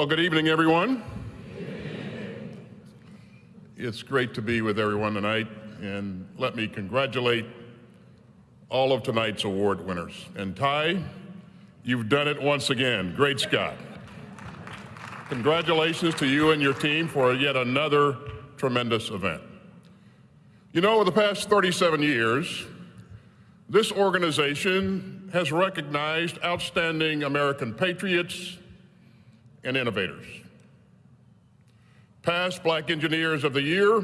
Well, good evening, everyone. It's great to be with everyone tonight, and let me congratulate all of tonight's award winners. And Ty, you've done it once again. Great Scott. Congratulations to you and your team for yet another tremendous event. You know, over the past 37 years, this organization has recognized outstanding American patriots and innovators. Past Black Engineers of the Year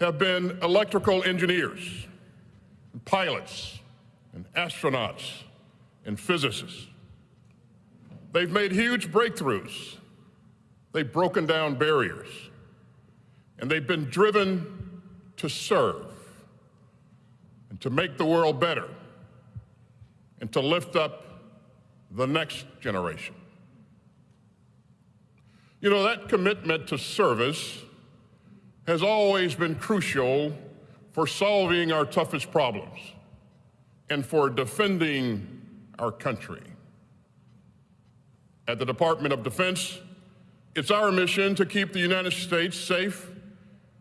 have been electrical engineers, and pilots, and astronauts, and physicists. They've made huge breakthroughs. They've broken down barriers. And they've been driven to serve and to make the world better and to lift up the next generation. You know, that commitment to service has always been crucial for solving our toughest problems and for defending our country. At the Department of Defense, it's our mission to keep the United States safe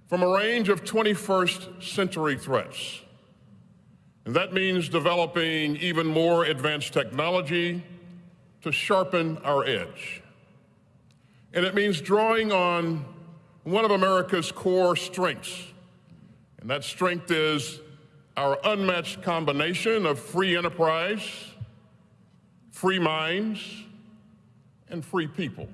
from a range of 21st century threats. And that means developing even more advanced technology to sharpen our edge. And it means drawing on one of America's core strengths. And that strength is our unmatched combination of free enterprise, free minds, and free people.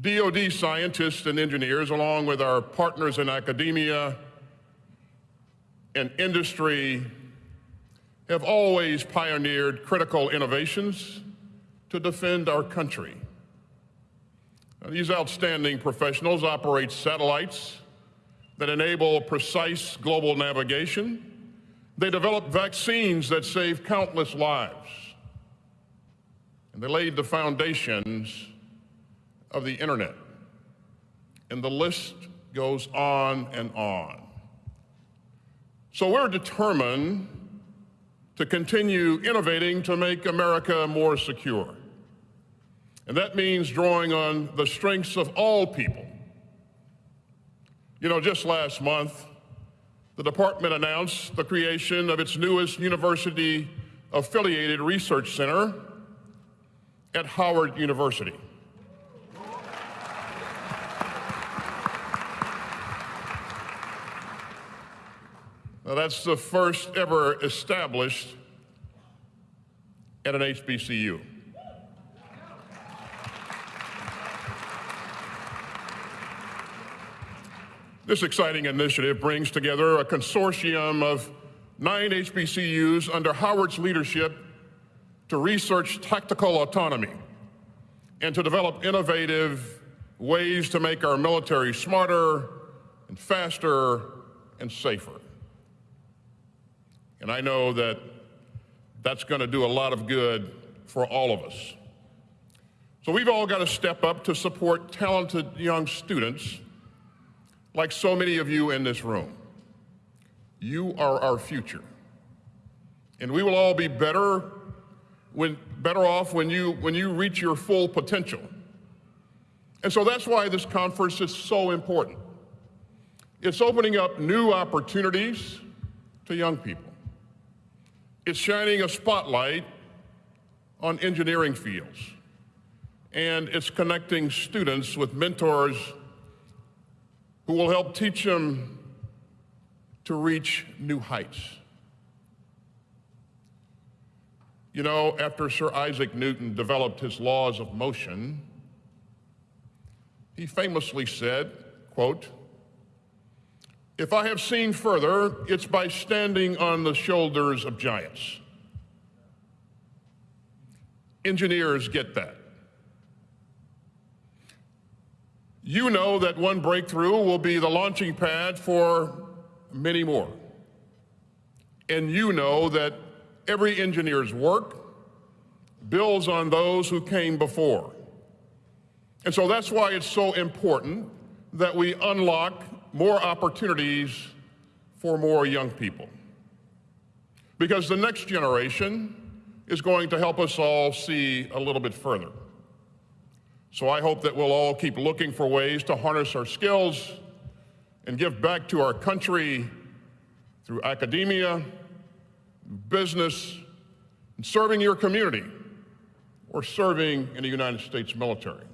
DoD scientists and engineers, along with our partners in academia and industry, have always pioneered critical innovations to defend our country. These outstanding professionals operate satellites that enable precise global navigation. They develop vaccines that save countless lives. And they laid the foundations of the internet. And the list goes on and on. So we're determined to continue innovating to make America more secure. And that means drawing on the strengths of all people. You know, just last month, the department announced the creation of its newest university affiliated research center at Howard University. Now, that's the first ever established at an HBCU. This exciting initiative brings together a consortium of nine HBCUs under Howard's leadership to research tactical autonomy and to develop innovative ways to make our military smarter and faster and safer. And I know that that's going to do a lot of good for all of us. So we've all got to step up to support talented young students like so many of you in this room. You are our future. And we will all be better when better off when you when you reach your full potential. And so that's why this conference is so important. It's opening up new opportunities to young people. It's shining a spotlight on engineering fields. And it's connecting students with mentors who will help teach them to reach new heights. You know, after Sir Isaac Newton developed his laws of motion, he famously said, quote, if I have seen further, it's by standing on the shoulders of giants. Engineers get that. You know that one breakthrough will be the launching pad for many more. And you know that every engineer's work builds on those who came before. And so that's why it's so important that we unlock more opportunities for more young people. Because the next generation is going to help us all see a little bit further. So I hope that we'll all keep looking for ways to harness our skills and give back to our country through academia, business, and serving your community or serving in the United States military.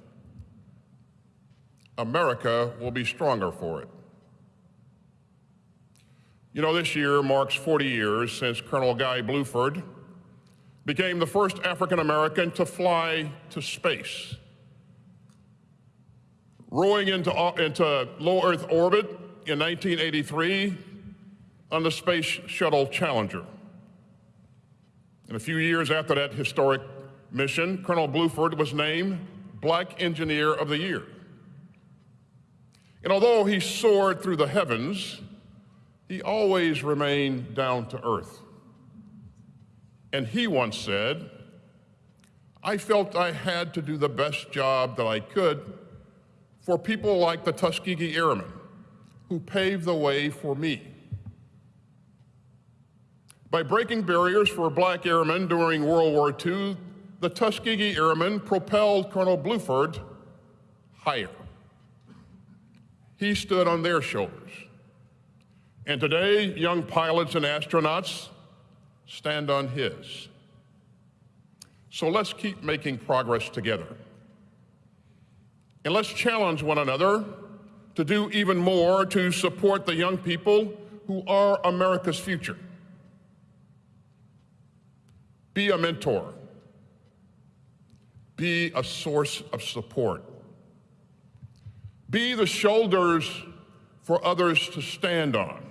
America will be stronger for it. You know, this year marks 40 years since Colonel Guy Bluford became the first African American to fly to space. Rowing into, uh, into low Earth orbit in 1983 on the Space Shuttle Challenger. And a few years after that historic mission, Colonel Bluford was named Black Engineer of the Year. And although he soared through the heavens, he always remained down to earth. And he once said, I felt I had to do the best job that I could for people like the Tuskegee Airmen, who paved the way for me. By breaking barriers for black airmen during World War II, the Tuskegee Airmen propelled Colonel Bluford higher. He stood on their shoulders. And today, young pilots and astronauts stand on his. So let's keep making progress together. And let's challenge one another to do even more to support the young people who are America's future. Be a mentor. Be a source of support. Be the shoulders for others to stand on.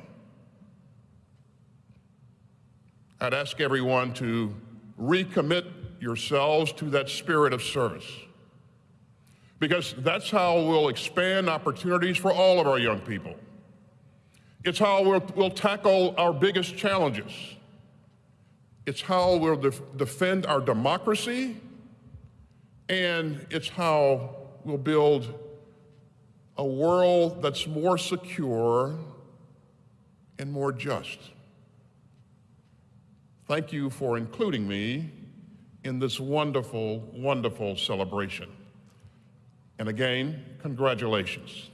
I'd ask everyone to recommit yourselves to that spirit of service because that's how we'll expand opportunities for all of our young people. It's how we'll, we'll tackle our biggest challenges. It's how we'll def defend our democracy, and it's how we'll build a world that's more secure and more just. Thank you for including me in this wonderful, wonderful celebration. And again, congratulations.